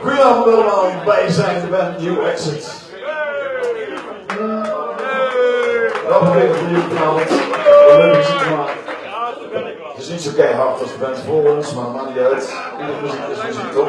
Goedenavond allemaal, wij zijn de band New Exit. Welkom weer voor jullie vanavond. Leuk muziek gemaakt. Het is niet zo keihard als de band voor ons, maar maakt niet uit. Iedere muziek is muziek toch?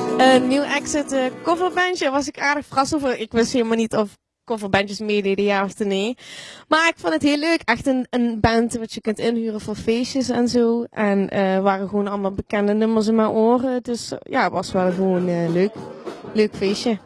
Een nieuw exit uh, coverbandje was ik aardig verrast over. Ik wist helemaal niet of coverbandjes meededen, ja of nee. Maar ik vond het heel leuk. Echt een, een band wat je kunt inhuren voor feestjes en zo. En uh, waren gewoon allemaal bekende nummers in mijn oren. Dus ja, het was wel gewoon leuk. Leuk feestje.